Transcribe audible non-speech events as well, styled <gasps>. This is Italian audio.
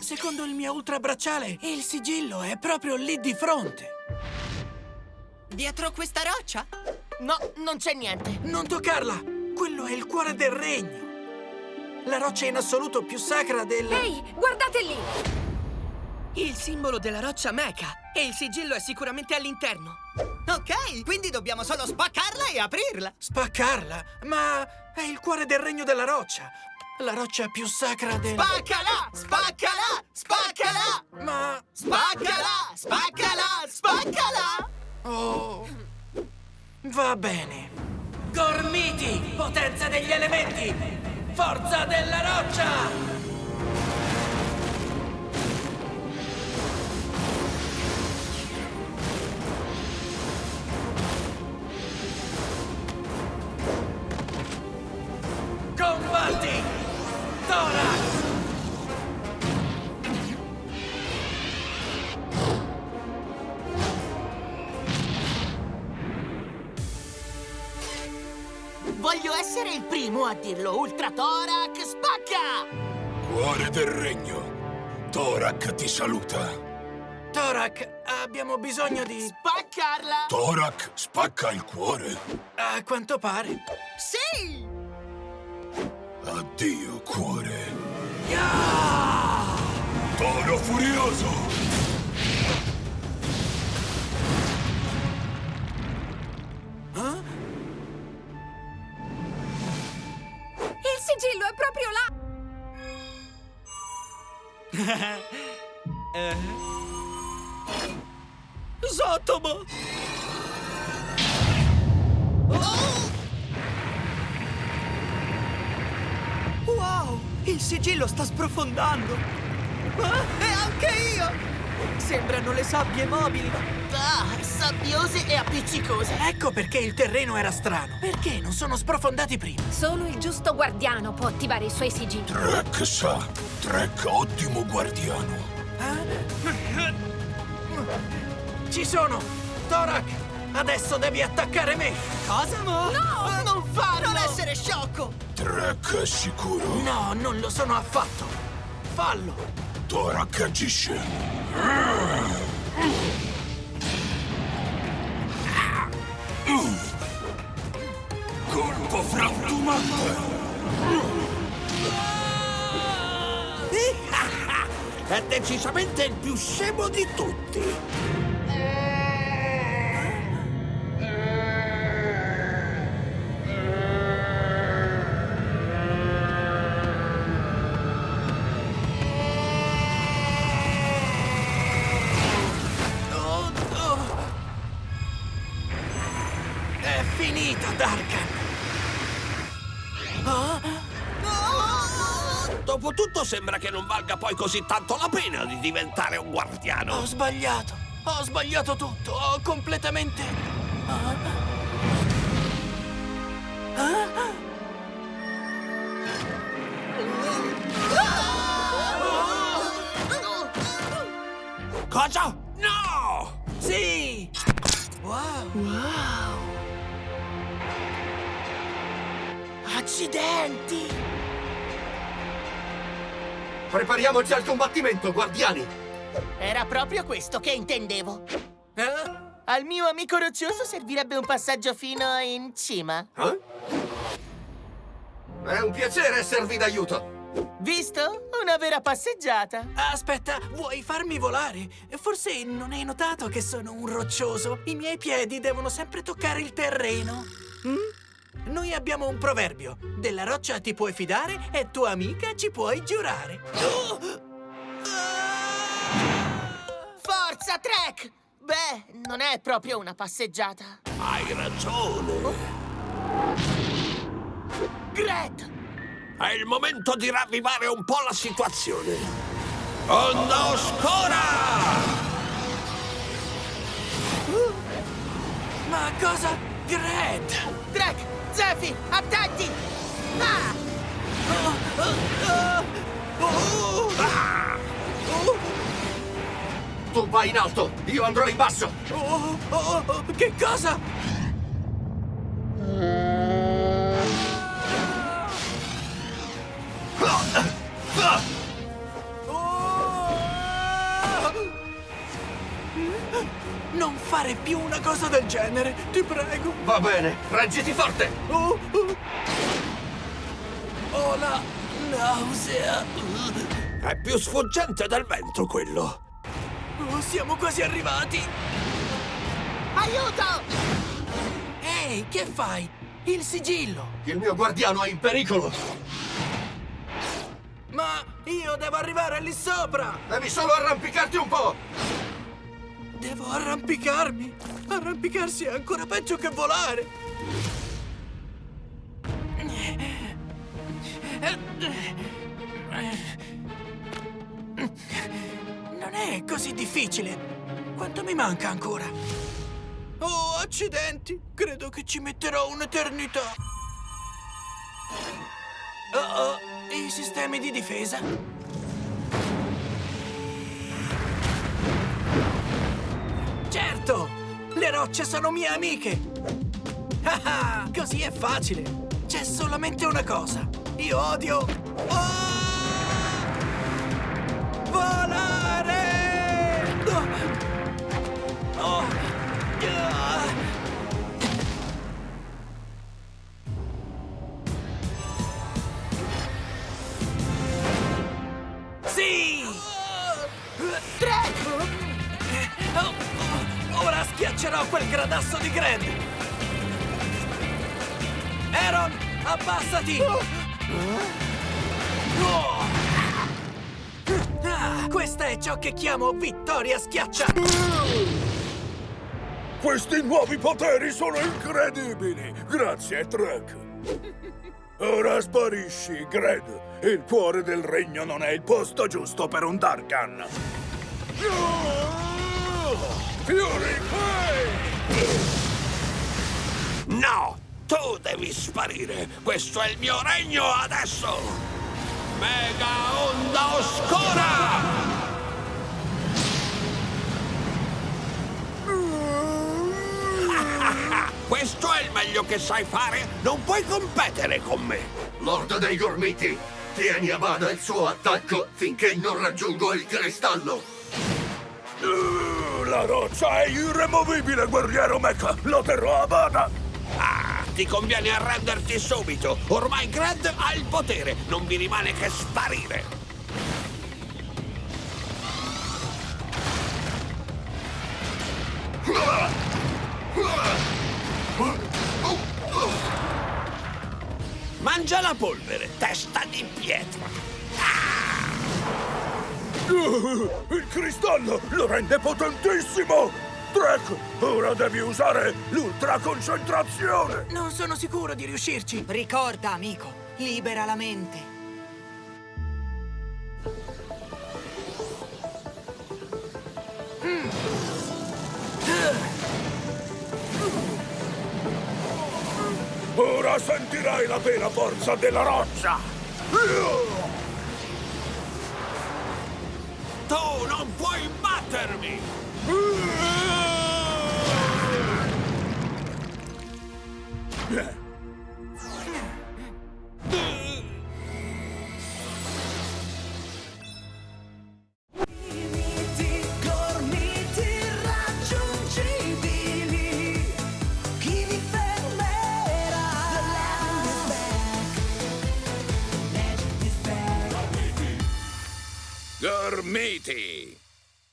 Secondo il mio ultrabracciale, il sigillo è proprio lì di fronte. Dietro questa roccia? No, non c'è niente. Non toccarla! Quello è il cuore del regno. La roccia in assoluto più sacra del... Ehi, guardate lì! Il simbolo della roccia Mecha. E il sigillo è sicuramente all'interno. Ok, quindi dobbiamo solo spaccarla e aprirla. Spaccarla? Ma è il cuore del regno della roccia. La roccia più sacra del... Spaccala! Spaccala! Spaccala! Ma... Spaccala! Spaccala! Spaccala! Oh... Va bene. Gormiti, potenza degli elementi! Forza della roccia! Primo a dirlo. Ultra Thorac, spacca! Cuore del regno. Torak ti saluta. Thorac, abbiamo bisogno di... Spaccarla! Torak spacca il cuore. A quanto pare. Sì! Addio, cuore. Ya! Toro furioso. Sotomo! Wow! Il sigillo sta sprofondando! Ah, e anche io! Sembrano le sabbie mobili! Ah, sabbiose e appiccicose! Ecco perché il terreno era strano. Perché non sono sprofondati prima? Solo il giusto guardiano può attivare i suoi sigilli. Trek sa. Trek ottimo guardiano. Ci sono! Thorac! Adesso devi attaccare me! Cosa, mo? No! Non farlo! Non essere sciocco! Trek è sicuro. No, non lo sono affatto! Fallo! Torak agisce. Colpo frantumante. È decisamente il più scemo di tutti. Oh, oh. È finita, Darkan! Dopotutto sembra che non valga poi così tanto la pena di diventare un guardiano. Ho sbagliato! Ho sbagliato tutto! Ho completamente... Ah. Ah? Cosa? No! Sì! Wow! Accidenti! Prepariamoci al combattimento, guardiani! Era proprio questo che intendevo. Eh? Al mio amico roccioso servirebbe un passaggio fino in cima. Eh? È un piacere esservi d'aiuto! Visto? Una vera passeggiata. Aspetta, vuoi farmi volare? Forse non hai notato che sono un roccioso? I miei piedi devono sempre toccare il terreno. Mm? Noi abbiamo un proverbio. Della roccia ti puoi fidare e tua amica ci puoi giurare. <gasps> Forza, Trek! Beh, non è proprio una passeggiata. Hai ragione. Gret! È il momento di ravvivare un po' la situazione. Onda oscura! Ma cosa? Gred! Trek! Zephy, attenti! Tu vai in alto, io andrò in basso! Oh che cosa? Fare più una cosa del genere, ti prego. Va bene, reggiti forte. Oh, oh. Ho la nausea. È più sfuggente del vento quello. Oh, siamo quasi arrivati. Aiuto! Ehi, che fai? Il sigillo. Il mio guardiano è in pericolo. Ma io devo arrivare lì sopra. Devi solo arrampicarti un po'. Devo arrampicarmi. Arrampicarsi è ancora peggio che volare. Non è così difficile. Quanto mi manca ancora? Oh, accidenti! Credo che ci metterò un'eternità. Oh, oh, i sistemi di difesa. Certo! Le rocce sono mie amiche! Ah ah, così è facile! C'è solamente una cosa! Io odio... Oh! Volare! Schiaccerò quel gradasso di Gred! Aaron, abbassati! Oh. Ah, questa è ciò che chiamo vittoria schiaccia! Questi nuovi poteri sono incredibili! Grazie, Trek! Ora sparisci, Gred! Il cuore del regno non è il posto giusto per un Darkan! Fury Flame! No! Tu devi sparire! Questo è il mio regno adesso! Mega onda oscura! <laughs> Questo è il meglio che sai fare? Non puoi competere con me! Lord dei Gormiti, tieni a bada il suo attacco finché non raggiungo il cristallo. Uh, La roccia è irremovibile, guerriero Mecha! Lo terrò a bada! Ah, ti conviene arrenderti subito! Ormai Gred ha il potere! Non vi rimane che sparire! Mangia la polvere, testa di pietra! Il cristallo lo rende potentissimo! Trek, ora devi usare l'ultra concentrazione! Non sono sicuro di riuscirci! Ricorda, amico, libera la mente. Ora sentirai la vera forza della roccia! Non puoi battermi! Gormiti!